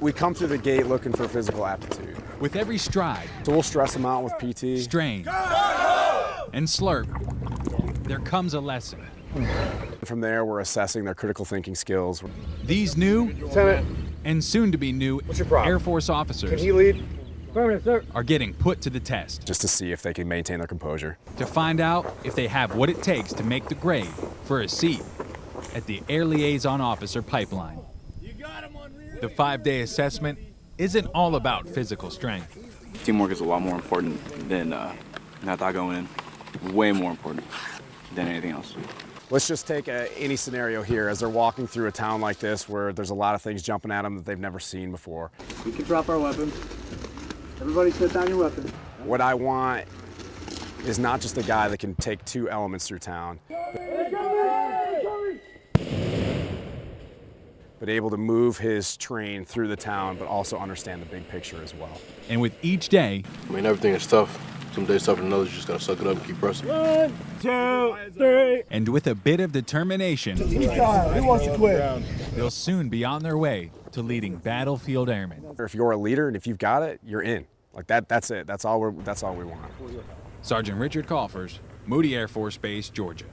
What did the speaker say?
We come through the gate looking for physical aptitude. With every stride, So we'll stress them out with PT. strain, and slurp, there comes a lesson. From there, we're assessing their critical thinking skills. These new Lieutenant, and soon to be new? Air Force officers can he lead? Are getting put to the test just to see if they can maintain their composure. to find out if they have what it takes to make the grade for a seat at the Air Liaison Officer pipeline. The five day assessment isn't all about physical strength. Teamwork is a lot more important than uh, not that going in. Way more important than anything else. Let's just take a, any scenario here as they're walking through a town like this where there's a lot of things jumping at them that they've never seen before. We can drop our weapons. Everybody set down your weapons. What I want is not just a guy that can take two elements through town, but able to move his train through the town, but also understand the big picture as well. And with each day, I mean, everything is tough. Some days tougher than others. You just gotta suck it up and keep pressing. One, two, three. and with a bit of determination, Who wants to quit? they'll soon be on their way to leading battlefield airmen. If you're a leader and if you've got it, you're in. Like that, that's it. That's all we're, that's all we want. Sergeant Richard Coffers, Moody Air Force Base, Georgia.